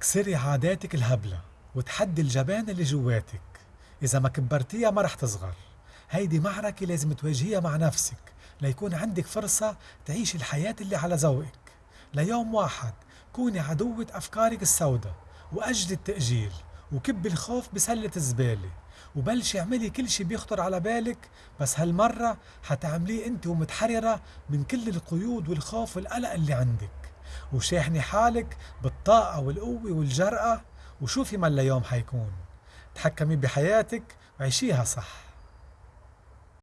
كسري عاداتك الهبلة وتحدي الجبان اللي جواتك. إذا ما كبرتيها ما رح تصغر. هيدي معركة لازم تواجهيها مع نفسك ليكون عندك فرصة تعيش الحياة اللي على ذوقك. ليوم واحد كوني عدوة أفكارك السوداء وأجل التأجيل. وكب الخوف بسلة الزبالة. وبلشي اعملي كل شي بيخطر على بالك بس هالمرة حتعمليه انت ومتحررة من كل القيود والخوف والقلق اللي عندك. وشاحني حالك بالطاقة والقوة والجرأة وشوفي ما اليوم حيكون. تحكمي بحياتك وعيشيها صح.